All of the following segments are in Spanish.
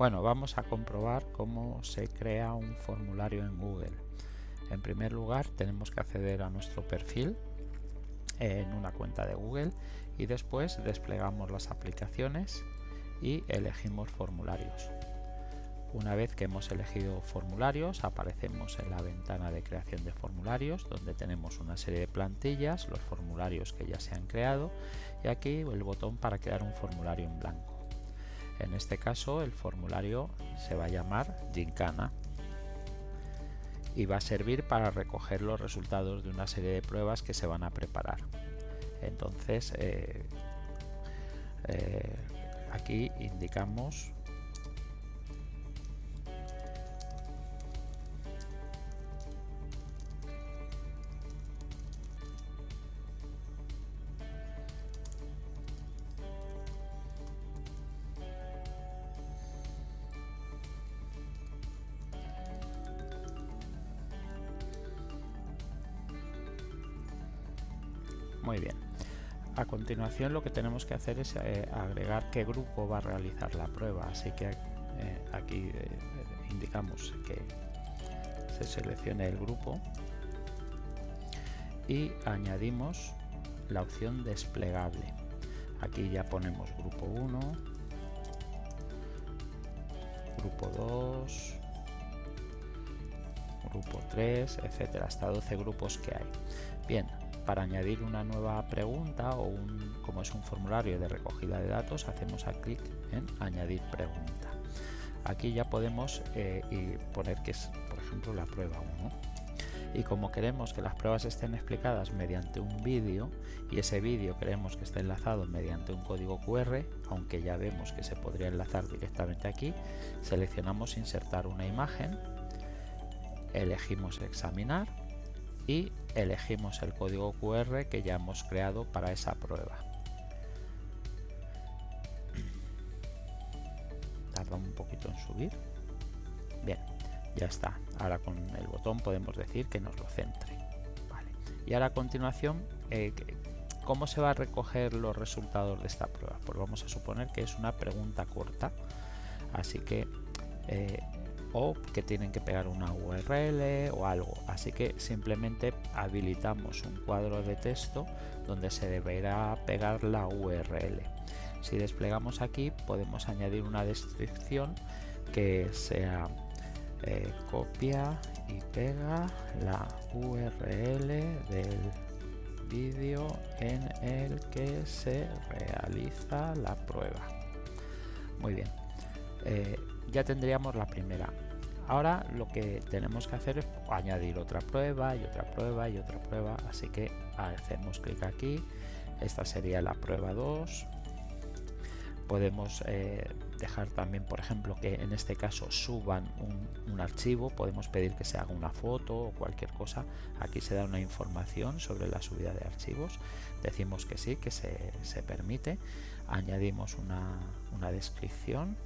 Bueno, vamos a comprobar cómo se crea un formulario en Google. En primer lugar, tenemos que acceder a nuestro perfil en una cuenta de Google y después desplegamos las aplicaciones y elegimos formularios. Una vez que hemos elegido formularios, aparecemos en la ventana de creación de formularios, donde tenemos una serie de plantillas, los formularios que ya se han creado, y aquí el botón para crear un formulario en blanco. En este caso el formulario se va a llamar Gincana y va a servir para recoger los resultados de una serie de pruebas que se van a preparar. Entonces eh, eh, aquí indicamos Muy bien. A continuación lo que tenemos que hacer es eh, agregar qué grupo va a realizar la prueba. Así que eh, aquí eh, indicamos que se seleccione el grupo y añadimos la opción desplegable. Aquí ya ponemos grupo 1, grupo 2, grupo 3, etcétera, hasta 12 grupos que hay. Bien, para añadir una nueva pregunta o un, como es un formulario de recogida de datos, hacemos a clic en añadir pregunta. Aquí ya podemos eh, poner que es, por ejemplo, la prueba 1. Y como queremos que las pruebas estén explicadas mediante un vídeo y ese vídeo queremos que esté enlazado mediante un código QR, aunque ya vemos que se podría enlazar directamente aquí, seleccionamos insertar una imagen, elegimos examinar y elegimos el código QR que ya hemos creado para esa prueba. Tarda un poquito en subir. Bien, ya está. Ahora con el botón podemos decir que nos lo centre. Y ahora a continuación, eh, ¿cómo se va a recoger los resultados de esta prueba? Pues vamos a suponer que es una pregunta corta. Así que eh, o que tienen que pegar una URL o algo. Así que simplemente habilitamos un cuadro de texto donde se deberá pegar la URL. Si desplegamos aquí podemos añadir una descripción que sea eh, copia y pega la URL del vídeo en el que se realiza la prueba. Muy bien. Eh, ya tendríamos la primera. Ahora lo que tenemos que hacer es añadir otra prueba y otra prueba y otra prueba. Así que hacemos clic aquí. Esta sería la prueba 2. Podemos eh, dejar también, por ejemplo, que en este caso suban un, archivo. Podemos pedir que se haga una foto o cualquier cosa. Aquí se da una información sobre la subida de archivos. Decimos que sí, que se, permite. Añadimos una, una descripción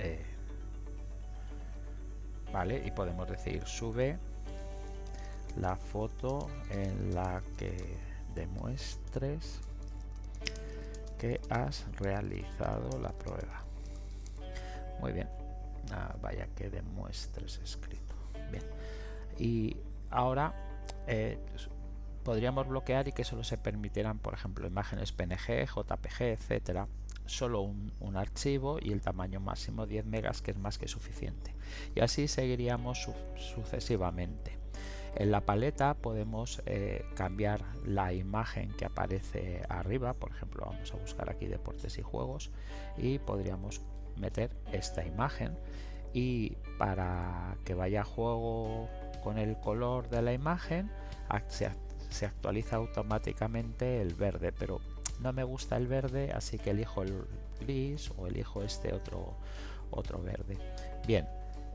eh, vale y podemos decir sube la foto en la que demuestres que has realizado la prueba. Muy bien. Ah, vaya que demuestres escrito. Bien. Y ahora eh, podríamos bloquear y que solo se permitieran por ejemplo imágenes png jpg etcétera solo un, archivo y el tamaño máximo 10 megas que es más que suficiente. Y así seguiríamos sucesivamente. En la paleta podemos eh, cambiar la imagen que aparece arriba. Por ejemplo vamos a buscar aquí deportes y juegos y podríamos meter esta imagen. Y para que vaya a juego con el color de la imagen se, se actualiza automáticamente el verde pero no me gusta el verde así que elijo el gris o elijo este otro otro verde. Bien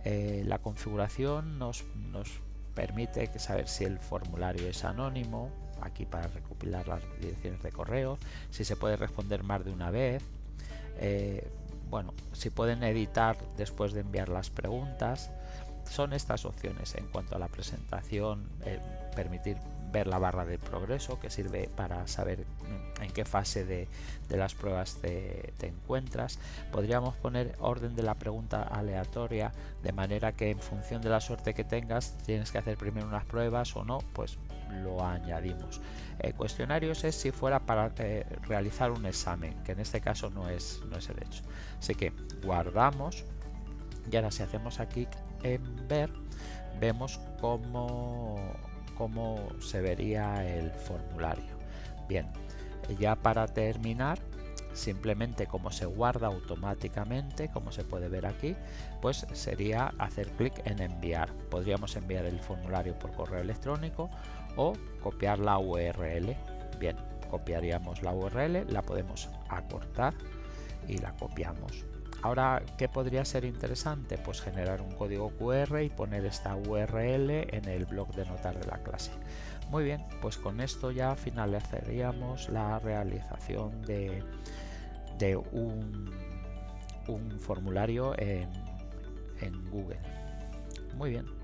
eh, la configuración nos, nos permite saber si el formulario es anónimo aquí para recopilar las direcciones de correo si se puede responder más de una vez eh, bueno si pueden editar después de enviar las preguntas. Son estas opciones en cuanto a la presentación eh, permitir ver la barra de progreso que sirve para saber en qué fase de, las pruebas te, encuentras. Podríamos poner orden de la pregunta aleatoria de manera que en función de la suerte que tengas tienes que hacer primero unas pruebas o no, pues lo añadimos. Eh, cuestionarios es si fuera para eh, realizar un examen, que en este caso no es, no es el hecho. Así que guardamos y ahora si hacemos aquí en ver, vemos cómo, cómo se vería el formulario. Bien, ya para terminar, simplemente como se guarda automáticamente, como se puede ver aquí, pues sería hacer clic en enviar. Podríamos enviar el formulario por correo electrónico o copiar la URL. Bien, copiaríamos la URL, la podemos acortar y la copiamos. Ahora, ¿qué podría ser interesante? Pues generar un código QR y poner esta URL en el blog de notas de la clase. Muy bien, pues con esto ya finalizaríamos la realización de, un, formulario en Google. Muy bien.